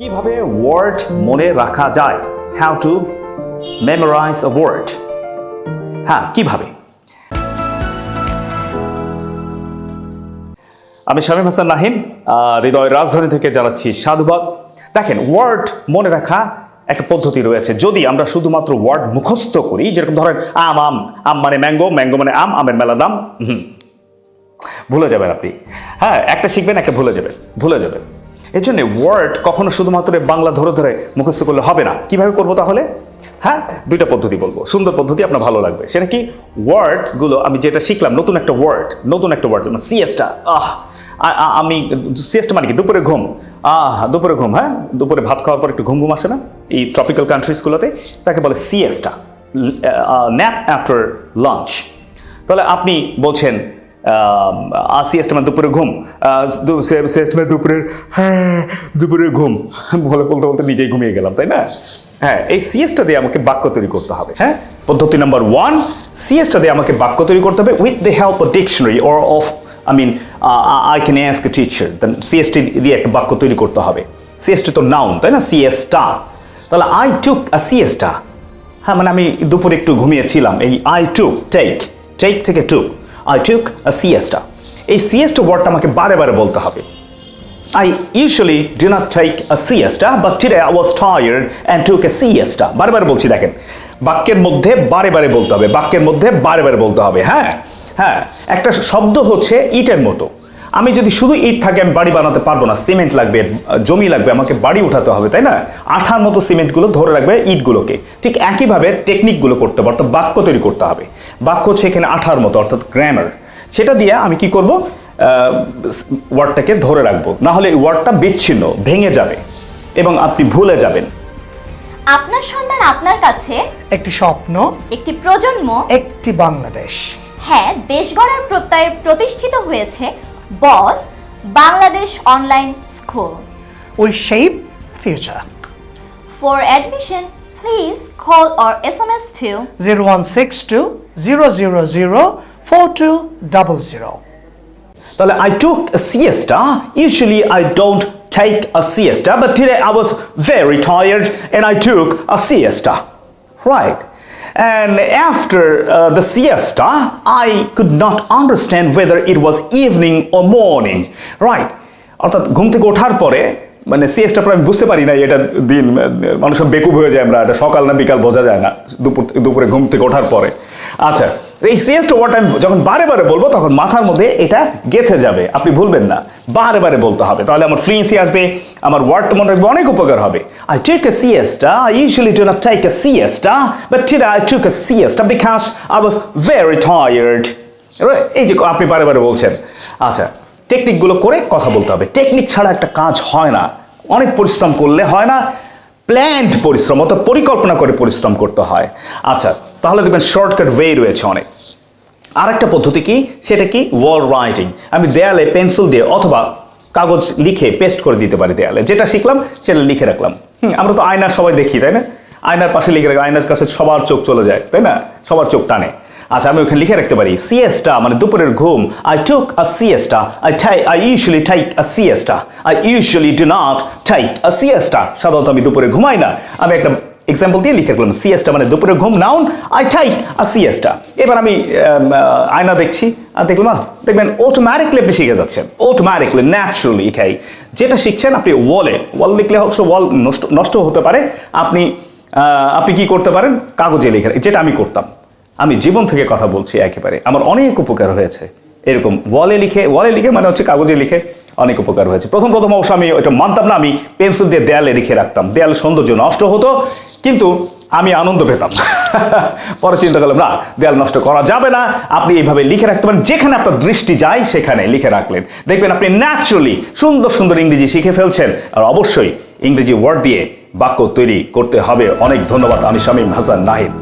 কীভাবে ওয়ার্ড মনে রাখা যায়? How to memorize a word হ্যাঁ কীভাবে? আমি শামীম হাসান আহ, হৃদয় রাজধানী থেকে জানাচ্ছি সাধুবাদ। দেখেন ওয়ার্ড মনে রাখা একটা পদ্ধতি রয়েছে। যদি আমরা শুধুমাত্র ওয়ার্ড মুখস্থ করি যেরকম ধরেন আম আম আম মানে ম্যাঙ্গো ম্যাঙ্গো মানে আম আমের মেলা দাম হুম ভুলে যাবেন আপনি। হ্যাঁ একটা শিখবেন একটা ভুলে যাবেন ভুলে যাবেন। এর জন্য ওয়ার্ড কখনো শুধুমাত্র বাংলা ধরে ধরে মুখস্থ করলে হবে না। কীভাবে করব তাহলে? হ্যাঁ? দুইটা পদ্ধতি বলব। সুন্দর পদ্ধতি, আপনার ভালো লাগবে। সেটা কি? ওয়ার্ডগুলো আমি যেটা শিখলাম, নতুন একটা ওয়ার্ড নতুন একটা ওয়ার্ড যেমন সিএসটা আহ আমি সিএসটা মানে কি? দুপুরে ঘুম। আহ, দুপুরে ঘুম হ্যাঁ? দুপুরে ভাত খাওয়ার পর একটু ঘুম ঘুম আসে না? এই ট্রপিক্যাল কান্ট্রিজগুলোতে তাকে বলে সিএসটা ন্যাপ আফটার লাঞ্চ তাহলে আপনি বলছেন সিএসটা মানে দুপুরে ঘুম সিএসটা মানে দুপুরের হ্যাঁ দুপুরের ঘুম, বলে বলতে বলতে নিজেই ঘুমিয়ে গেলাম, তাই না? হ্যাঁ এই সিএসটা দিয়ে আমাকে বাক্য তৈরি করতে হবে হ্যাঁ? পদ্ধতি নাম্বার ওয়ান সিএসটা দিয়ে আমাকে বাক্য তৈরি করতে হবে with the help of dictionary or of I mean I can ask teacher siesta দিয়ে একটা বাক্য তৈরি করতে হবে। সিএসটি তো নাউন তাই না? সিএসটা তাহলে আই টুক আ সিএসটা হ্যাঁ মানে আমি দুপুরে একটু ঘুমিয়েছিলাম, এই আই টুক টেক টেক থেকে টুক আই টুক আ সিএসটা এই সিএসটা ওয়ার্ডটা আমাকে বারে বারে বলতে হবে। I usually do not take a siesta, but today I was tired and took a siesta. বারে বারে বলছি দেখেন। বাক্যের মধ্যে বারে বারে বলতে হবে। বাক্যের মধ্যে বারে বারে বলতে হবে হ্যাঁ? হ্যাঁ। একটা শব্দ হচ্ছে ইটের মতো। আমি যদি শুধু ইট থাকে আমি বাড়ি বানাতে পারব না। সিমেন্ট লাগবে জমি লাগবে আমাকে বাড়ি উঠাতে হবে তাই না? আঠার মতো সিমেন্টগুলো ধরে রাখবে ইটগুলোকে। ঠিক একইভাবে টেকনিকগুলো করতে হবে অর্থাৎ বাক্য তৈরি করতে হবে। বাক্য হচ্ছে এখানে আঠার মতো অর্থাৎ গ্রামার সেটা দিয়ে আমি কি করব? ওয়ার্ডটাকে ধরে রাখব। না হলে এই ওয়ার্ডটা বিচ্ছিন্ন ভেঙে যাবে এবং আপনি ভুলে যাবেন। আপনার সন্তান আপনার কাছে একটি স্বপ্ন একটি প্রজন্ম একটি বাংলাদেশ। হ্যাঁ দেশ গড়ার প্রত্যয়ে প্রতিষ্ঠিত হয়েছে BOSS Bangladesh Online School. We shape future. For admission, please call or SMS to 0162 000 4200. I took a siesta. Usually I don't take a siesta, but today I was very tired and I took a siesta. Right. And after uh, the siesta, I could not understand whether it was evening or morning. Right. অর্থাৎ ঘুম থেকে ওঠার পরে মানে সিএসটা পরে আমি বুঝতে পারি না এটা দিন মানুষ বেকুব হয়ে যায় আমরা এটা সকাল না বিকাল বোঝা যায় না দুপুর দুপুরে ঘুম থেকে ওঠার পরে আচ্ছা এই সিএসটা ওয়ার্ড আমি যখন বারে বারে বলব, তখন মাথার মধ্যে এটা গেথে যাবে। আপনি ভুলবেন না। বারে বারে বলতে হবে। তাহলে আমার ফ্লুয়েন্সি আসবে, আমার ওয়ার্ডটা মনে রাখবে, অনেক উপকার হবে। I take a siesta I usually do not take a siesta but today I took a siesta because I was very tired এই যে আপনি বারে বারে বলছেন। আচ্ছা টেকনিকগুলো করে কথা বলতে হবে। টেকনিক ছাড়া একটা কাজ হয় না। অনেক পরিশ্রম করলে হয় না। প্ল্যান্ড পরিশ্রম অর্থাৎ পরিকল্পনা করে পরিশ্রম করতে হয়। আচ্ছা তাহলে দেখবেন শর্টকাট ওয়ে রয়েছে অনেক। আরেকটা পদ্ধতি কি? সেটা কি? ওয়াল রাইটিং আমি দেয়ালে পেন্সিল দিয়ে অথবা কাগজ লিখে পেস্ট করে দিতে পারি দেয়ালে। যেটা শিখলাম, সেটা লিখে রাখলাম। আমরা তো আয়নার সবাই দেখি, তাই না? আয়নার পাশে লিখে রাখি আয়নার কাছে সবার চোখ চলে যায়, তাই না? সবার চোখ টানে। আচ্ছা আমি ওখানে লিখে রাখতে পারি সিএসটা মানে দুপুরের ঘুম। I took a siesta I tie I usually take a siesta I usually do not take a siesta সাধারণত আমি দুপুরে ঘুমাই না। আমি একটা এক্সাম্পল দিয়ে লিখে রাখলাম সিএসটা মানে দুপুরে ঘুম noun I take a siesta এবার আমি আয়না দেখছি, আর দেখলাম দেখবেন অটোমেটিকলি আপনি শিখে যাচ্ছেন অটোমেটিকলি ন্যাচুরালি এটাই যেটা শিখছেন আপনি ওয়ালে ওয়াল লিখলে অবশ্য ওয়াল নষ্ট হতে পারে। আপনি আপনি কি করতে পারেন? কাগজে লিখে, যেটা আমি করতাম। আমি জীবন থেকে কথা বলছি একেবারে। আমার অনেক উপকার হয়েছে। এরকম ওয়ালে লিখে ওয়ালে লিখে মানে হচ্ছে কাগজে লিখে অনেক উপকার হয়েছে। প্রথম প্রথম অবশ্য আমি ওইটা মানতাম না, আমি পেন্সিল দিয়ে দেয়ালে লিখে রাখতাম। দেয়াল সৌন্দর্য নষ্ট হতো কিন্তু আমি আনন্দ পেতাম। পরে চিন্তা করলাম, না, দেয়াল নষ্ট করা যাবে না। আপনি এইভাবে লিখে রাখতে পারেন, যেখানে আপনার দৃষ্টি যায় সেখানে লিখে রাখলেন। দেখবেন আপনি ন্যাচুরালি সুন্দর সুন্দর ইংরেজি শিখে ফেলছেন, আর অবশ্যই ইংরেজি ওয়ার্ড দিয়ে বাক্য তৈরি করতে হবে। অনেক ধন্যবাদ, আমি শামীম হাসান নাহিদ।